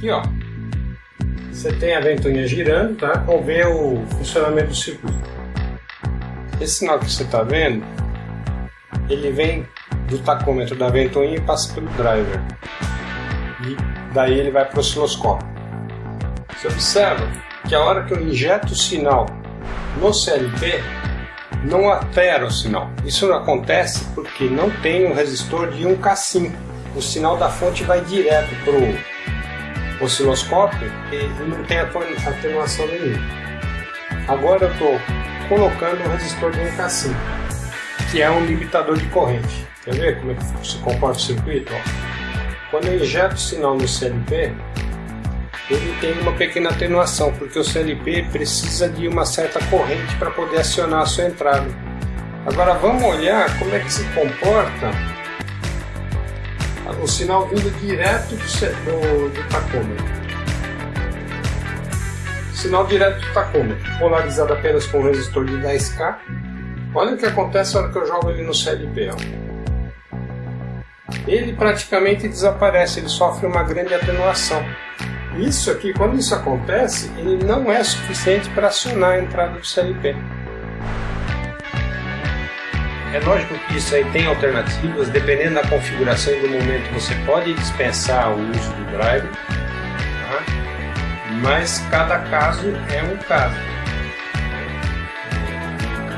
Aqui, ó. Você tem a ventoinha girando, tá? Ver o funcionamento do circuito. Esse sinal que você está vendo, ele vem do tacômetro da ventoinha e passa pelo driver. E daí ele vai para o osciloscópio. Você observa que a hora que eu injeto o sinal no CLP, não altera o sinal. Isso não acontece porque não tem um resistor de 1K5. O sinal da fonte vai direto para o osciloscópio e não tem atenuação nenhuma. Agora eu estou colocando um resistor de 1K5, que é um limitador de corrente. Quer ver como é que se comporta o circuito? Quando eu injeto o sinal no CLP, ele tem uma pequena atenuação, porque o CLP precisa de uma certa corrente para poder acionar a sua entrada. Agora vamos olhar como é que se comporta o sinal vindo direto do, do tacômetro. Sinal direto do tacômetro, polarizado apenas com um resistor de 10K. Olha o que acontece na hora que eu jogo ele no CLP. Ó. Ele praticamente desaparece, ele sofre uma grande atenuação. Isso aqui, quando isso acontece, ele não é suficiente para acionar a entrada do CLP. É lógico que isso aí tem alternativas, dependendo da configuração e do momento você pode dispensar o uso do driver, tá? mas cada caso é um caso.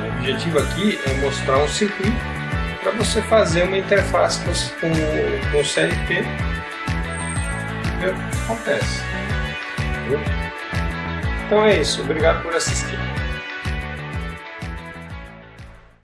O objetivo aqui é mostrar um circuito para você fazer uma interface com, com o CLP ver o que acontece. Então é isso, obrigado por assistir.